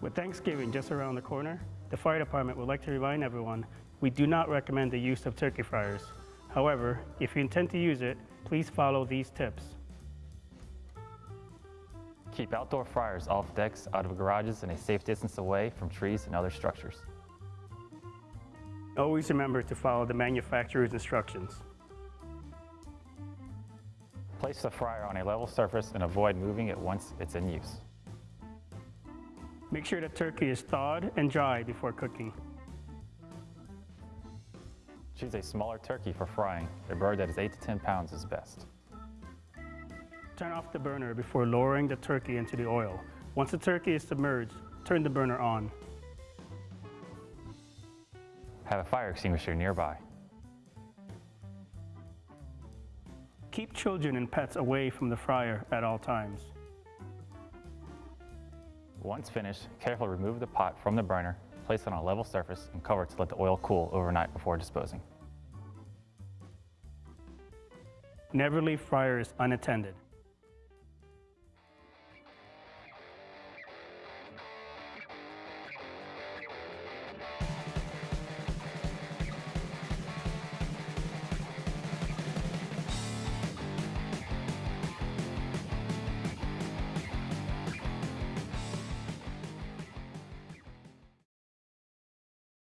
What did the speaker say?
With Thanksgiving just around the corner, the fire department would like to remind everyone we do not recommend the use of turkey fryers. However, if you intend to use it, please follow these tips. Keep outdoor fryers off decks, out of garages, and a safe distance away from trees and other structures. Always remember to follow the manufacturer's instructions. Place the fryer on a level surface and avoid moving it once it's in use. Make sure the turkey is thawed and dry before cooking. Choose a smaller turkey for frying. A bird that is 8 to 10 pounds is best. Turn off the burner before lowering the turkey into the oil. Once the turkey is submerged, turn the burner on. Have a fire extinguisher nearby. Keep children and pets away from the fryer at all times. Once finished, carefully remove the pot from the burner, place it on a level surface, and cover to let the oil cool overnight before disposing. Never leave fryers unattended.